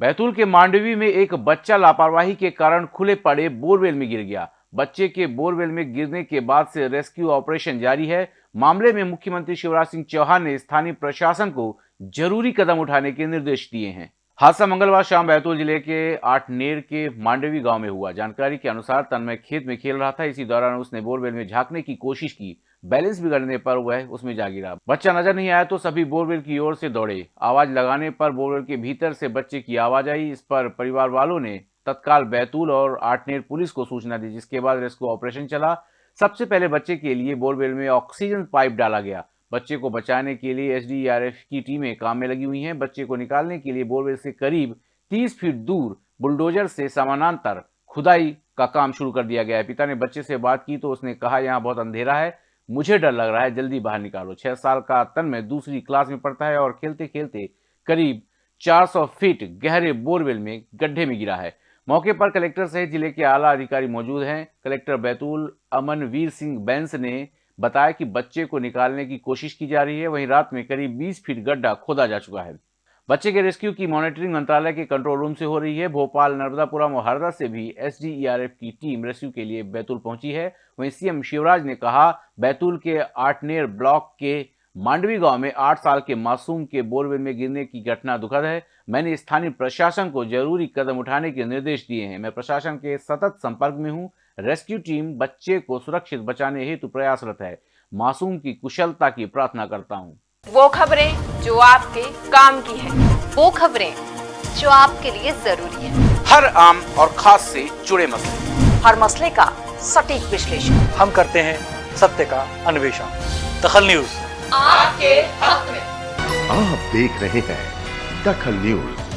बैतूल के मांडवी में एक बच्चा लापरवाही के कारण खुले पड़े बोरवेल में गिर गया। बच्चे के बोरवेल में गिरने के बाद से रेस्क्यू ऑपरेशन जारी है। मामले में मुख्यमंत्री शिवराज सिंह चौहान ने स्थानीय प्रशासन को ज़रूरी कदम उठाने के निर्देश दिए हैं। हादसा मंगलवार शाम बैतूल ज़िले के आठनेर के मांडवी गाँव में हुआ। जानकारी के अनुसार तन्मय खेत में खेल रहा था। इसी दौरान उसने बोरवेल में झांकने की कोशिश की। बैलेंस बिगड़ने पर वह उसमें जा गिरा। बच्चा नज़र नहीं आया तो सभी बोरवेल की ओर से दौड़े। आवाज़ लगाने पर बोरवेल के भीतर से बच्चे की आवाज़ आई। इस पर परिवार वालों ने तत्काल बैतूल और आठनेर पुलिस को सूचना दी, जिसके बाद रेस्क्यू ऑपरेशन चला। सबसे पहले बच्चे के लिए बोरवेल में ऑक्सीजन पाइप डाला गया। बच्चे को बचाने के लिए एसडीआरएफ की टीमें काम में लगी हुई हैं। बच्चे को निकालने के लिए बोरवेल से करीब 30 फीट दूर बुलडोजर से समानांतर खुदाई का काम शुरू कर दिया गया है। पिता ने बच्चे से बात की तो उसने कहा, यहाँ बहुत अंधेरा है, मुझे डर लग रहा है, जल्दी बाहर निकालो। छह साल का तन में दूसरी क्लास में पढ़ता है और खेलते खेलते करीब 400 फीट गहरे बोरवेल में गड्ढे में गिरा है। मौके पर कलेक्टर सहित ज़िले के आला अधिकारी मौजूद हैं। कलेक्टर बैतूल अमनवीर सिंह बैंस ने बताया कि बच्चे को निकालने की कोशिश की जा रही है। वहीं रात में करीब 20 फीट गड्ढा खोदा जा चुका है। बच्चे के रेस्क्यू की मॉनिटरिंग मंत्रालय के कंट्रोल रूम से हो रही है। भोपाल, नर्मदापुरम और हरदा से भी एसडीईआरएफ की टीम रेस्क्यू के लिए बैतूल पहुँची है। वहीं सीएम शिवराज ने कहा, बैतूल के आटनेर ब्लॉक के मांडवी गाँव में आठ साल के मासूम के बोरवेल में गिरने की घटना दुखद है। मैंने स्थानीय प्रशासन को ज़रूरी कदम उठाने के निर्देश दिए हैं। मैं प्रशासन के सतत संपर्क में हूँ। रेस्क्यू टीम बच्चे को सुरक्षित बचाने हेतु प्रयासरत है। मासूम की कुशलता की प्रार्थना करता हूँ। वो खबरें जो आपके काम की है। वो खबरें जो आपके लिए ज़रूरी है। हर आम और खास से जुड़े मसले। हर मसले का सटीक विश्लेषण। हम करते हैं सत्य का अन्वेषण। दखल न्यूज़। आपके हक में। आप देख रहे हैं दखल न्यूज़।